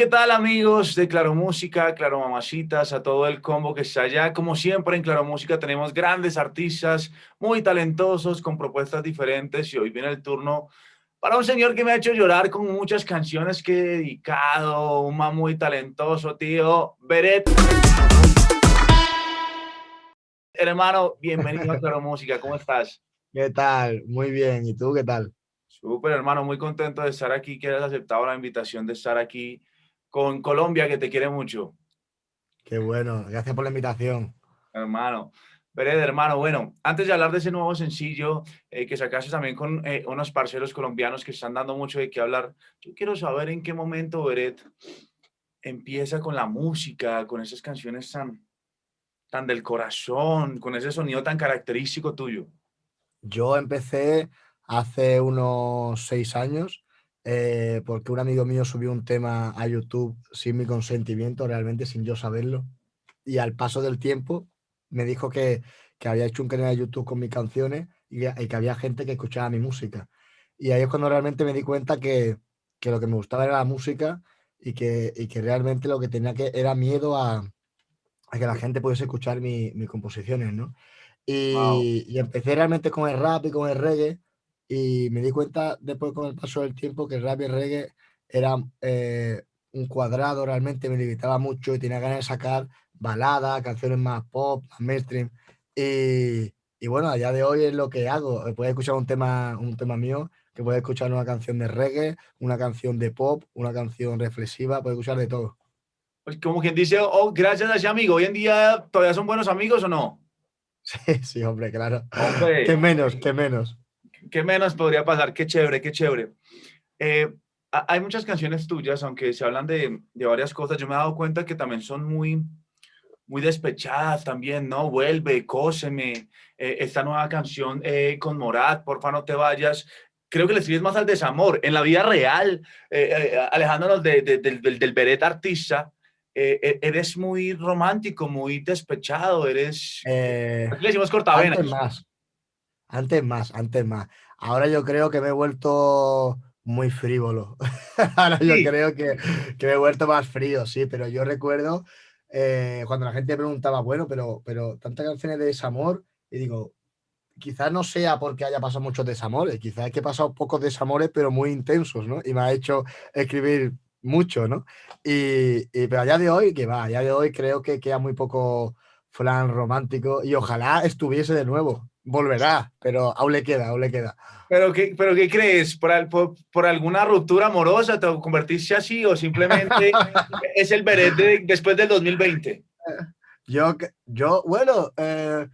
¿qué tal amigos de Claro Música, Claro Mamacitas, a todo el combo que está allá? Como siempre en Claro Música tenemos grandes artistas muy talentosos con propuestas diferentes y hoy viene el turno para un señor que me ha hecho llorar con muchas canciones que he dedicado, un man muy talentoso, tío, Beret. Hermano, bienvenido a Claro Música, ¿cómo estás? ¿Qué tal? Muy bien, ¿y tú qué tal? Súper, hermano, muy contento de estar aquí, que hayas aceptado la invitación de estar aquí con Colombia, que te quiere mucho. Qué bueno, gracias por la invitación. Hermano, Vered, hermano, bueno, antes de hablar de ese nuevo sencillo eh, que sacaste también con eh, unos parceros colombianos que están dando mucho de qué hablar, yo quiero saber en qué momento Vered empieza con la música, con esas canciones tan, tan del corazón, con ese sonido tan característico tuyo. Yo empecé hace unos seis años eh, porque un amigo mío subió un tema a YouTube sin mi consentimiento, realmente sin yo saberlo. Y al paso del tiempo me dijo que, que había hecho un canal de YouTube con mis canciones y, que había gente que escuchaba mi música. Y ahí es cuando realmente me di cuenta que, que lo que me gustaba era la música y que, y que realmente lo que tenía que era miedo a, a que la gente pudiese escuchar mis composiciones, ¿no? Y, y, empecé realmente con el rap y con el reggae y me di cuenta después con el paso del tiempo que el rap y el reggae era eh, un cuadrado realmente, me limitaba mucho y tenía ganas de sacar baladas, canciones más pop, más mainstream. Y, y bueno, a día de hoy es lo que hago. Puedes escuchar un tema, un tema mío, que puedes escuchar una canción de reggae, una canción de pop, una canción reflexiva, puedes escuchar de todo. Pues como quien dice, oh, gracias a ese amigo, ¿hoy en día todavía son buenos amigos o no? Sí, sí, hombre, claro. Hombre. Qué menos, qué menos. ¿Qué menos podría pasar? Qué chévere, qué chévere. Eh, hay muchas canciones tuyas, aunque se hablan de, de, varias cosas, yo me he dado cuenta que también son muy, muy despechadas también, ¿no? Vuelve, cóseme, eh, esta nueva canción eh, con Morat, porfa no te vayas. Creo que le escribes más al desamor. En la vida real, eh, alejándonos de, de, del, del Beret artista, e, eres muy romántico, muy despechado, eres... le decimos cortavenas. más. Antes más, antes más. Ahora yo creo que me he vuelto muy frívolo. Ahora yo creo que, que, me he vuelto más frío, sí, pero yo recuerdo eh, cuando la gente preguntaba, bueno, pero, pero tantas canciones de desamor, y digo, quizás no sea porque haya pasado muchos desamores, quizás es que he pasado pocos desamores, pero muy intensos, ¿no? Y me ha hecho escribir mucho, ¿no? Y, y pero allá de hoy, que va, allá de hoy creo que queda muy poco flan romántico y ojalá estuviese de nuevo, volverá, pero aún le queda, aún le queda. ¿Pero qué, pero qué crees? ¿Por, por, por alguna ruptura amorosa te convertiste así o simplemente es el Beret de, después del 2020? Yo, yo bueno, eh,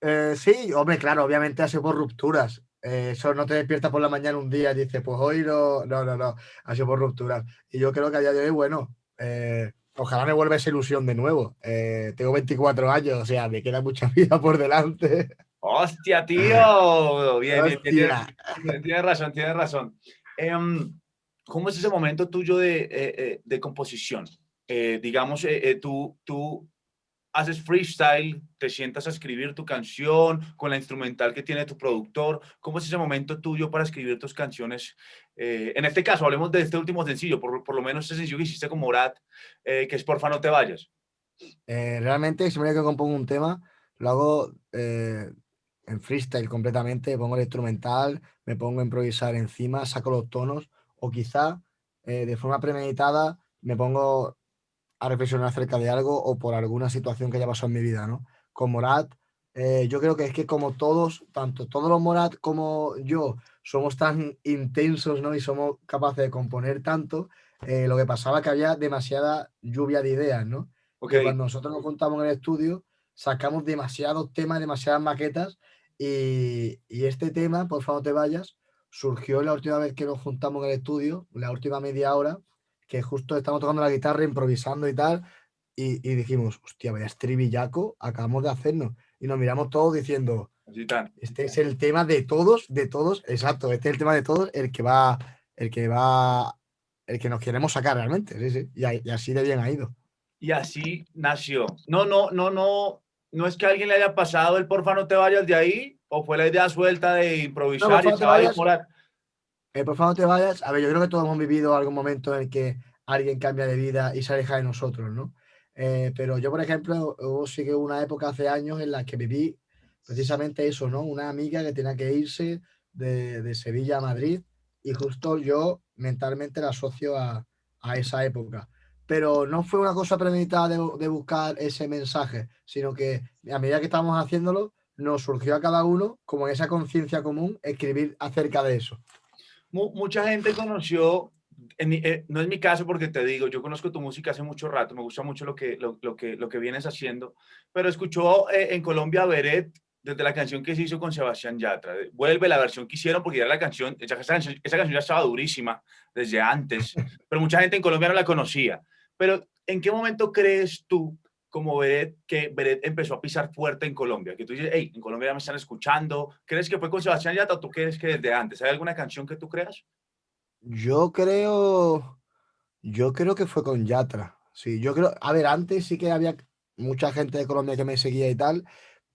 eh, sí, hombre, claro, obviamente ha sido por rupturas. Eh, eso no te despiertas por la mañana un día y dices, pues hoy no, no, no, no, ha sido por rupturas. Y yo creo que a día de hoy, bueno, ojalá me vuelva esa ilusión de nuevo. Eh, tengo 24 años, o sea, me queda mucha vida por delante. ¡Hostia, tío! Bien, bien, bien tienes, razón, tienes razón. Um, ¿Cómo es ese momento tuyo de, eh, eh, de composición? Eh, digamos, tú, tú haces freestyle, te sientas a escribir tu canción con la instrumental que tiene tu productor. ¿Cómo es ese momento tuyo para escribir tus canciones? Eh, en este caso, hablemos de este último sencillo, por, lo menos ese que hiciste con Morat, eh, que es Porfa no te vayas. Eh, realmente, siempre que compongo un tema, lo hago eh, en freestyle completamente, pongo el instrumental, me pongo a improvisar encima, saco los tonos, o quizá eh, de forma premeditada me pongo a reflexionar acerca de algo o por alguna situación que haya pasado en mi vida, ¿no? Con Morat, eh, yo creo que es que como todos, tanto todos los Morat como yo, somos tan intensos, ¿no? Y somos capaces de componer tanto, eh, lo que pasaba que había demasiada lluvia de ideas, ¿no? Porque cuando nosotros nos juntamos en el estudio, sacamos demasiados temas, demasiadas maquetas, y, y este tema, por favor no te vayas, surgió la última vez que nos juntamos en el estudio, la última media hora, que justo estamos tocando la guitarra, improvisando y tal, y, y dijimos, hostia, vaya estribillaco, acabamos de hacernos. Y nos miramos todos diciendo, este es el tema de todos, de todos, exacto, este es el tema de todos, el que va, el que va el que nos queremos sacar realmente, sí, sí. Y, así de bien ha ido. Y así nació. No, no, no, no, no es que a alguien le haya pasado el porfa no te vayas de ahí, o fue la idea suelta de improvisar y se va a El porfa no te vayas, a ver, yo creo que todos hemos vivido algún momento en el que alguien cambia de vida y se aleja de nosotros, ¿no? Eh, pero yo, por ejemplo, hubo sí que una época hace años en la que viví precisamente eso, ¿no? Una amiga que tenía que irse de, Sevilla a Madrid y justo yo mentalmente la asocio a, a, esa época. Pero no fue una cosa premeditada de, de, buscar ese mensaje, sino que a medida que estábamos haciéndolo, nos surgió a cada uno, como en esa conciencia común, escribir acerca de eso. Mucha gente conoció eh, no es mi caso porque te digo, yo conozco tu música hace mucho rato, me gusta mucho lo que, lo, que, lo que vienes haciendo, pero escuchó eh, en Colombia Beret desde la canción que se hizo con Sebastián Yatra. Vuelve la versión que hicieron porque ya la canción, esa, canción, esa canción ya estaba durísima desde antes, pero mucha gente en Colombia no la conocía. Pero ¿en qué momento crees tú como Beret que Beret empezó a pisar fuerte en Colombia? Que tú dices, hey, en Colombia ya me están escuchando. ¿Crees que fue con Sebastián Yatra o tú crees que desde antes? ¿Hay alguna canción que tú creas? Yo creo, yo creo que fue con Yatra. Sí, yo creo, a ver, antes sí que había mucha gente de Colombia que me seguía y tal,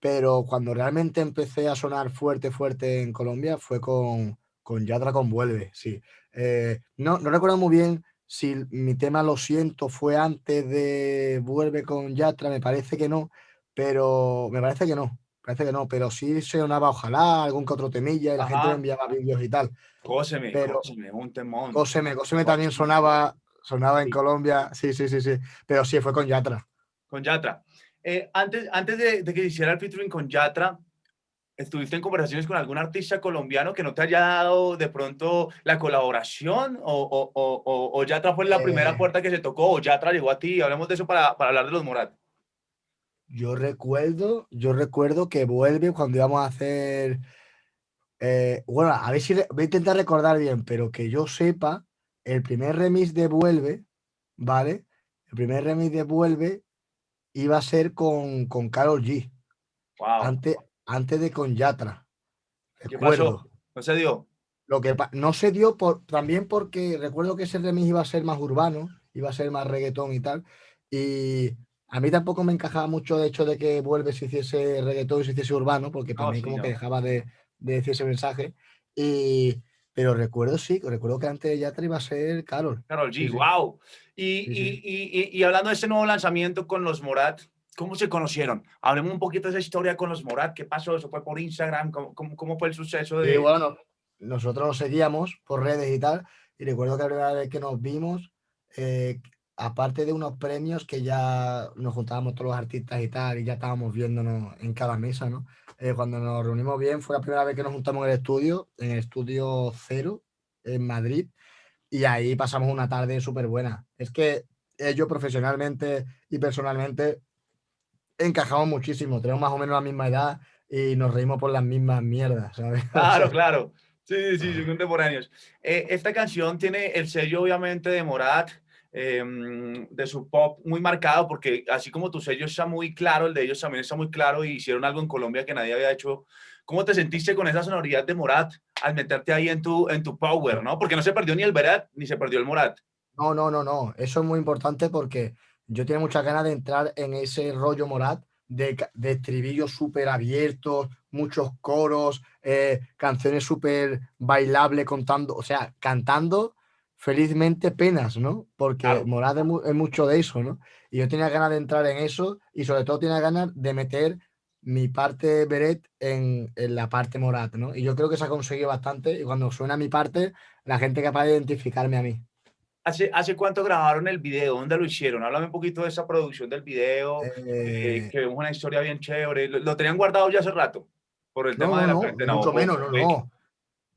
pero cuando realmente empecé a sonar fuerte, fuerte en Colombia fue con, con Yatra con Vuelve, sí. Eh, no, no recuerdo muy bien si mi tema Lo siento fue antes de Vuelve con Yatra, me parece que no, pero me parece que no. Parece que no, pero sí se sonaba ojalá, algún que otro temilla y la gente me enviaba vídeos y tal. Cóseme, pero, cóseme, un temón. Cóseme, cóseme también sonaba, sonaba en Colombia. Sí, sí, sí, sí. Pero sí, fue con Yatra. Con Yatra. Eh, antes antes de, que hiciera el featuring con Yatra, ¿estuviste en conversaciones con algún artista colombiano que no te haya dado de pronto la colaboración? ¿O, o, o, o Yatra fue la primera eh. puerta que se tocó? ¿O Yatra llegó a ti? Hablemos de eso para, para hablar de los Morat. Yo recuerdo, yo recuerdo que vuelve cuando íbamos a hacer. Eh, bueno, a ver si voy a intentar recordar bien, pero que yo sepa, el primer remix de Vuelve, ¿vale? El primer remix de Vuelve iba a ser con, con Carol G. Antes, antes de con Yatra. ¿Qué pasó? ¿No se dio? Lo que no se dio por, también porque recuerdo que ese remix iba a ser más urbano, iba a ser más reggaetón y tal. Y a mí tampoco me encajaba mucho el hecho de que Vuelve si hiciese reggaetón y se hiciese urbano, porque para mí como que dejaba de, decir ese mensaje. Y, pero recuerdo, sí, recuerdo que antes de Yatra iba a ser Carol. Carol G, wow. Y, y, y, hablando de ese nuevo lanzamiento con los Morat, ¿cómo se conocieron? Hablemos un poquito de esa historia con los Morat. ¿Qué pasó? ¿Eso fue por Instagram? ¿Cómo, cómo, fue el suceso? De... bueno, nosotros nos seguíamos por redes y tal. Y recuerdo que la primera vez que nos vimos, eh, aparte de unos premios que ya nos juntábamos todos los artistas y tal, y ya estábamos viéndonos en cada mesa, ¿no? Eh, cuando nos reunimos bien, fue la primera vez que nos juntamos en el estudio, en el estudio cero, en Madrid, y ahí pasamos una tarde súper buena. Es que ellos profesionalmente y personalmente encajamos muchísimo, tenemos más o menos la misma edad y nos reímos por las mismas mierdas, ¿sabes? Claro, claro. Sí, sí, sí, contemporáneos. Eh, esta canción tiene el sello, obviamente, de Morat, Em, de su pop muy marcado, porque así como tu sello está muy claro, el de ellos también está muy claro y hicieron algo en Colombia que nadie había hecho. ¿Cómo te sentiste con esa sonoridad de Morat al meterte ahí en tu, en tu power, no? Porque no se perdió ni el Berat ni se perdió el Morat. No, no, no, no. Eso es muy importante porque yo tengo muchas ganas de entrar en ese rollo Morat de, de estribillos súper abiertos, muchos coros, eh, canciones súper bailables contando, o sea, cantando felizmente penas, ¿no? Porque Morad es, mucho de eso, ¿no? Y yo tenía ganas de entrar en eso y sobre todo tenía ganas de meter mi parte Beret en, en, la parte Morat, ¿no? Y yo creo que se ha conseguido bastante y cuando suena mi parte, la gente es capaz de identificarme a mí. ¿Hace, ¿Hace cuánto grabaron el video? ¿Dónde lo hicieron? Háblame un poquito de esa producción del video, eh, eh, que es una historia bien chévere. ¿Lo, tenían guardado ya hace rato? Por el tema de la no, Mucho menos, no, no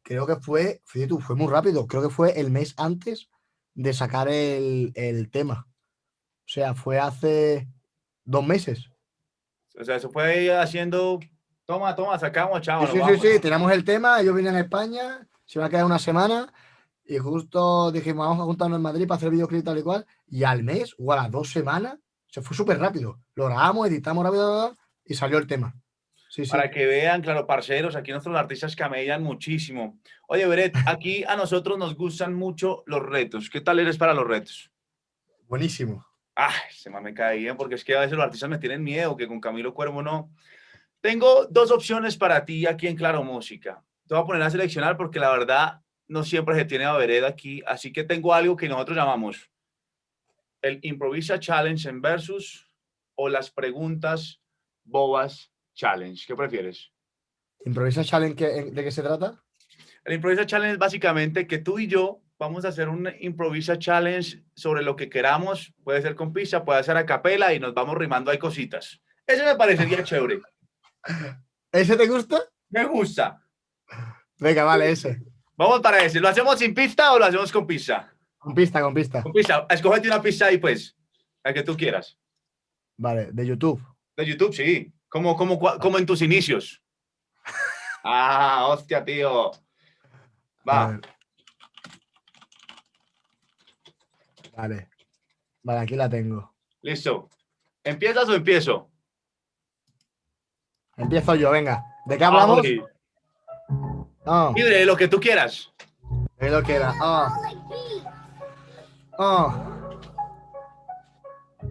creo que fue, fíjate tú, fue muy rápido, creo que fue el mes antes de sacar el, tema. O sea, fue hace dos meses. O sea, eso fue haciendo, toma, toma, sacamos, chavo. Sí, sí, sí, tenemos el tema, ellos vienen a España, se va a quedar una semana y justo dijimos, vamos a juntarnos en Madrid para hacer videoclip tal y cual, y al mes o a las dos semanas, se fue súper rápido. Lo grabamos, editamos rápido y salió el tema. Para que vean, claro, parceros, aquí nuestros artistas camellan muchísimo. Oye, Beret, aquí a nosotros nos gustan mucho los retos. ¿Qué tal eres para los retos? Buenísimo. Ah, se me bien, porque es que a veces los artistas me tienen miedo, que con Camilo Cuervo no. Tengo dos opciones para ti aquí en Claro Música. Te voy a poner a seleccionar porque la verdad no siempre se tiene a Beret aquí, así que tengo algo que nosotros llamamos el Improvisa Challenge en Versus o las preguntas bobas Challenge. ¿Qué prefieres? ¿Improvisa Challenge de qué se trata? El Improvisa Challenge es básicamente que tú y yo vamos a hacer un Improvisa Challenge sobre lo que queramos. Puede ser con pizza, puede ser a capela y nos vamos rimando hay cositas. Ese me parecería chévere. ¿Ese te gusta? Me gusta. Venga, vale, ese. Vamos para ese. ¿Lo hacemos sin pista o lo hacemos con pizza? Con pista, con pista. Con pista. Escógete una pista ahí, pues. La que tú quieras. Vale, de YouTube. De YouTube, sí. Como, como, como en tus inicios. Ah, hostia, tío. Va. Vale. Vale, aquí la tengo. Listo. ¿Empiezas o empiezo? Empiezo yo, venga. ¿De qué hablamos? Ah, de lo que tú quieras. De lo que era. Ah.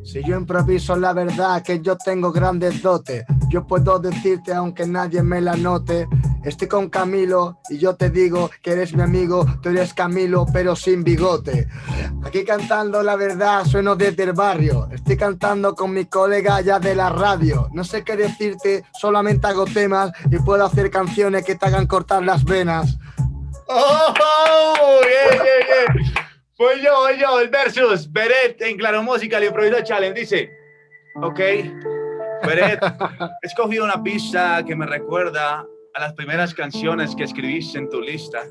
Si yo improviso la verdad que yo tengo grandes dotes, yo puedo decirte aunque nadie me la note, estoy con Camilo y yo te digo que eres mi amigo, tú eres Camilo pero sin bigote. Aquí cantando la verdad sueno desde el barrio, estoy cantando con mi colega ya de la radio, no sé qué decirte, solamente hago temas y puedo hacer canciones que te hagan cortar las venas. ¡Oh! oh bien, bien. Voy yo, voy yo, el versus. Beret en Claro Música, el improviso challenge. Dice, ok, Beret, he escogido una pista que me recuerda a las primeras canciones que escribiste en tu lista.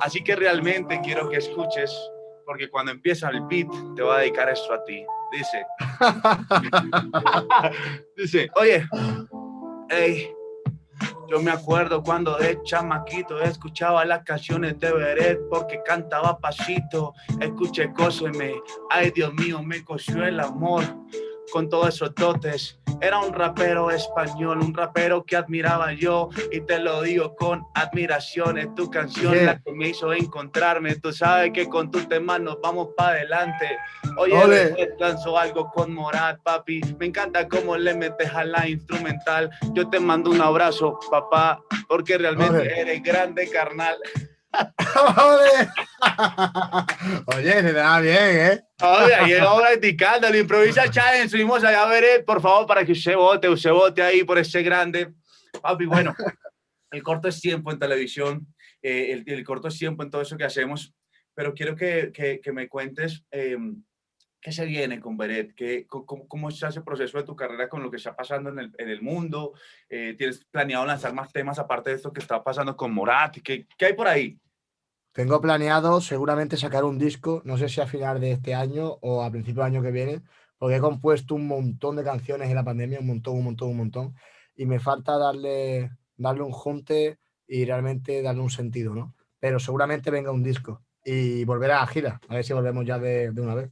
Así que realmente quiero que escuches, porque cuando empieza el beat, te voy a dedicar esto a ti. Dice, dice, oye, hey, yo me acuerdo cuando de chamaquito escuchaba las canciones de Beret porque cantaba pasito. Escuché cóseme, ay Dios mío, me cosió el amor con todos esos dotes. Era un rapero español, un rapero que admiraba yo y te lo digo con admiración. Es tu canción la que me hizo encontrarme. Tú sabes que con tus temas nos vamos para adelante. Oye, lanzó algo con Morat, papi. Me encanta cómo le metes a la instrumental. Yo te mando un abrazo, papá, porque realmente eres grande, carnal. Oye, se te da bien, ¿eh? Oye, ahí estamos practicando, lo improvisa challenge, subimos allá a ver, por favor, para que usted vote, usted vote ahí por ese grande. Papi, bueno, el corto es tiempo en televisión, eh, el, el, corto es tiempo en todo eso que hacemos, pero quiero que, que, que me cuentes em, qué se viene con Beret, ¿Qué, cómo, cómo, está ese proceso de tu carrera con lo que está pasando en el, mundo, eh, ¿tienes planeado lanzar más temas aparte de esto que está pasando con Morat? ¿Qué, hay por ahí? Tengo planeado seguramente sacar un disco, no sé si a final de este año o a principio del año que viene, porque he compuesto un montón de canciones en la pandemia, un montón, un montón, un montón, y me falta darle, darle un junte y realmente darle un sentido, ¿no? Pero seguramente venga un disco y volverá a gira, a ver si volvemos ya de una vez.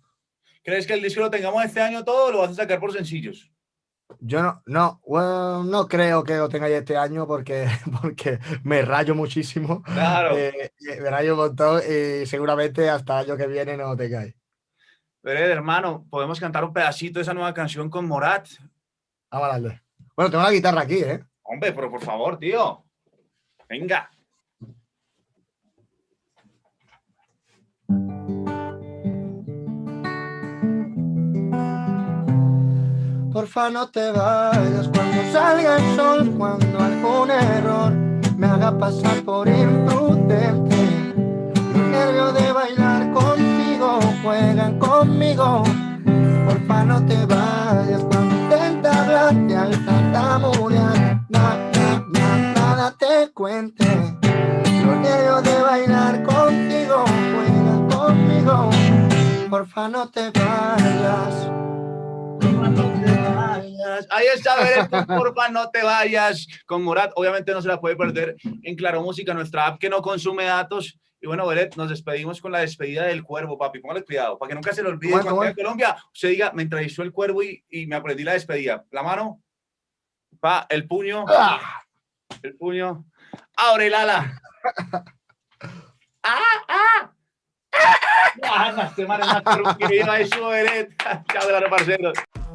¿Crees que el disco lo tengamos este año todo o lo vas a sacar por sencillos? Yo no, no, no creo que lo tengáis este año porque, porque me rayo muchísimo. Claro. Eh, me rayo un montón y seguramente hasta el año que viene no lo tengáis. Pero hermano, podemos cantar un pedacito de esa nueva canción con Morat. Vamos a darle. Bueno, tengo la guitarra aquí, ¿eh? Hombre, pero por favor, tío. Venga. Porfa no te vayas cuando salga el sol, cuando algún error me haga pasar por imprudente. Los nervios de bailar contigo juegan conmigo. Porfa no te vayas cuando intenta hablar y al tartamudear nada, nada, nada te cuente. Los nervios de bailar contigo juegan conmigo. Porfa no te vayas. Ahí está, Beret, porfa, no te vayas con Morat. Obviamente no se la puede perder en Claro Música, nuestra app que no consume datos. Y bueno, Beret, nos despedimos con la despedida del cuervo, papi. Póngale cuidado, para que nunca se le olvide cuando en Colombia usted diga, me entrevistó el cuervo y, y me aprendí la despedida. La mano. Pa, el puño. ¡Ah! El puño. Abre el ala. ¡Ah! ¡Ah! ¡Ah! ¡Ah! Este man es más truquillo, eso, Beret.